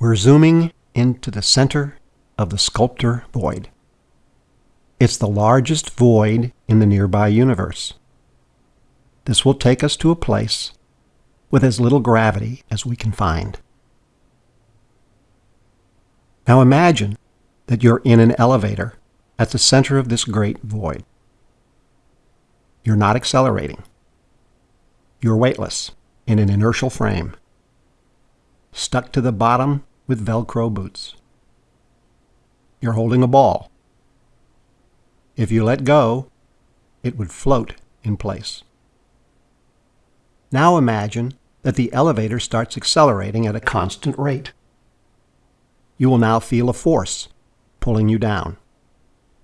We're zooming into the center of the sculptor void. It's the largest void in the nearby universe. This will take us to a place with as little gravity as we can find. Now imagine that you're in an elevator at the center of this great void. You're not accelerating. You're weightless in an inertial frame, stuck to the bottom with Velcro boots. You're holding a ball. If you let go, it would float in place. Now imagine that the elevator starts accelerating at a constant rate. You will now feel a force pulling you down.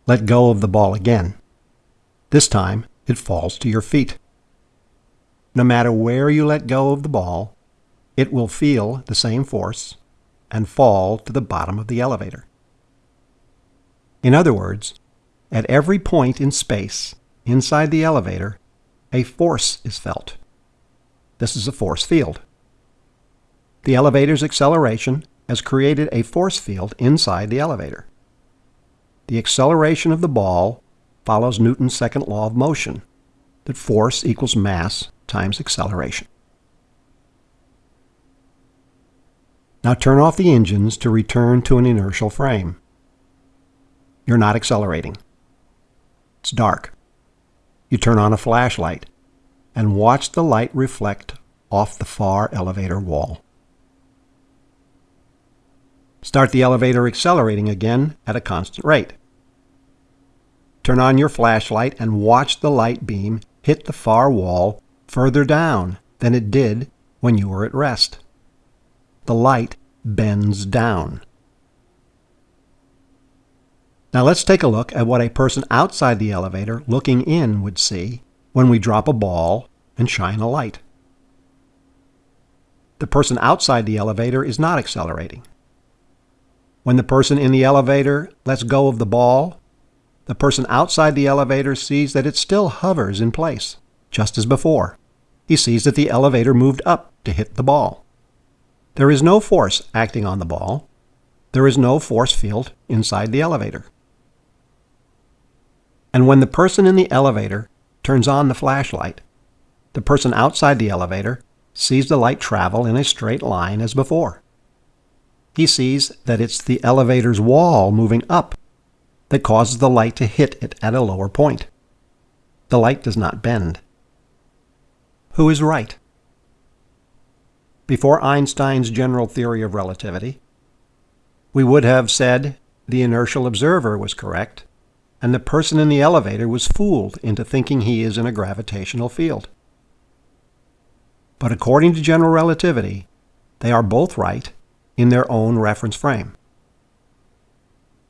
Let go of the ball again. This time, it falls to your feet. No matter where you let go of the ball, it will feel the same force and fall to the bottom of the elevator. In other words, at every point in space inside the elevator, a force is felt. This is a force field. The elevator's acceleration has created a force field inside the elevator. The acceleration of the ball follows Newton's second law of motion, that force equals mass times acceleration. Now turn off the engines to return to an inertial frame. You're not accelerating. It's dark. You turn on a flashlight and watch the light reflect off the far elevator wall. Start the elevator accelerating again at a constant rate. Turn on your flashlight and watch the light beam hit the far wall further down than it did when you were at rest. The light bends down. Now let's take a look at what a person outside the elevator looking in would see when we drop a ball and shine a light. The person outside the elevator is not accelerating. When the person in the elevator lets go of the ball, the person outside the elevator sees that it still hovers in place, just as before. He sees that the elevator moved up to hit the ball. There is no force acting on the ball. There is no force field inside the elevator. And when the person in the elevator turns on the flashlight, the person outside the elevator sees the light travel in a straight line as before. He sees that it's the elevator's wall moving up that causes the light to hit it at a lower point. The light does not bend. Who is right? Before Einstein's general theory of relativity, we would have said the inertial observer was correct, and the person in the elevator was fooled into thinking he is in a gravitational field. But according to general relativity, they are both right in their own reference frame.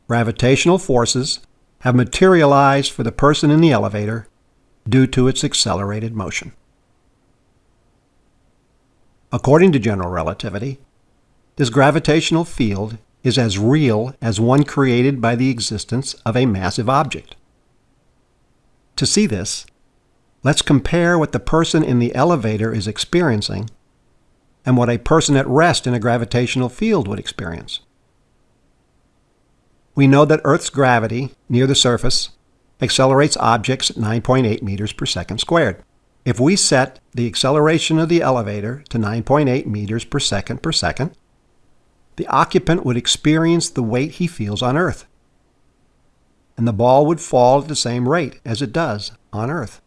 Gravitational forces have materialized for the person in the elevator due to its accelerated motion. According to general relativity, this gravitational field is as real as one created by the existence of a massive object. To see this, let's compare what the person in the elevator is experiencing and what a person at rest in a gravitational field would experience. We know that Earth's gravity near the surface accelerates objects at 9.8 meters per second squared. If we set the acceleration of the elevator to 9.8 meters per second per second, the occupant would experience the weight he feels on Earth. And the ball would fall at the same rate as it does on Earth.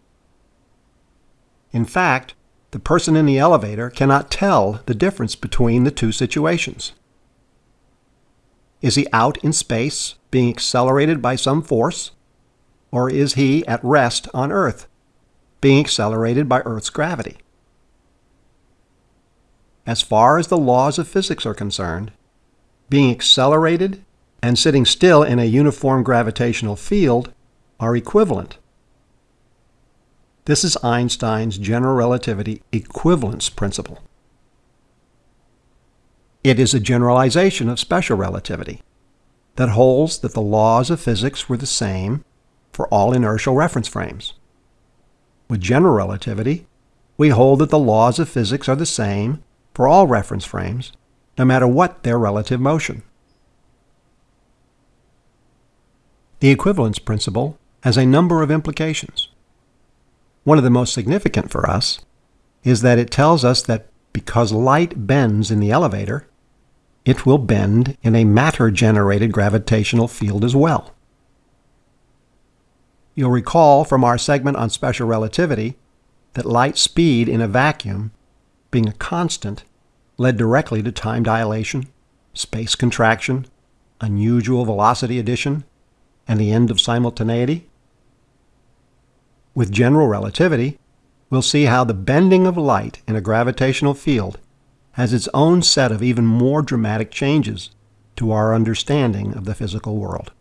In fact, the person in the elevator cannot tell the difference between the two situations. Is he out in space, being accelerated by some force? Or is he at rest on Earth, being accelerated by Earth's gravity? As far as the laws of physics are concerned, being accelerated and sitting still in a uniform gravitational field are equivalent. This is Einstein's general relativity equivalence principle. It is a generalization of special relativity that holds that the laws of physics were the same for all inertial reference frames. With general relativity, we hold that the laws of physics are the same for all reference frames no matter what their relative motion. The equivalence principle has a number of implications. One of the most significant for us is that it tells us that because light bends in the elevator, it will bend in a matter-generated gravitational field as well. You'll recall from our segment on special relativity that light speed in a vacuum, being a constant, led directly to time dilation, space contraction, unusual velocity addition, and the end of simultaneity? With general relativity, we'll see how the bending of light in a gravitational field has its own set of even more dramatic changes to our understanding of the physical world.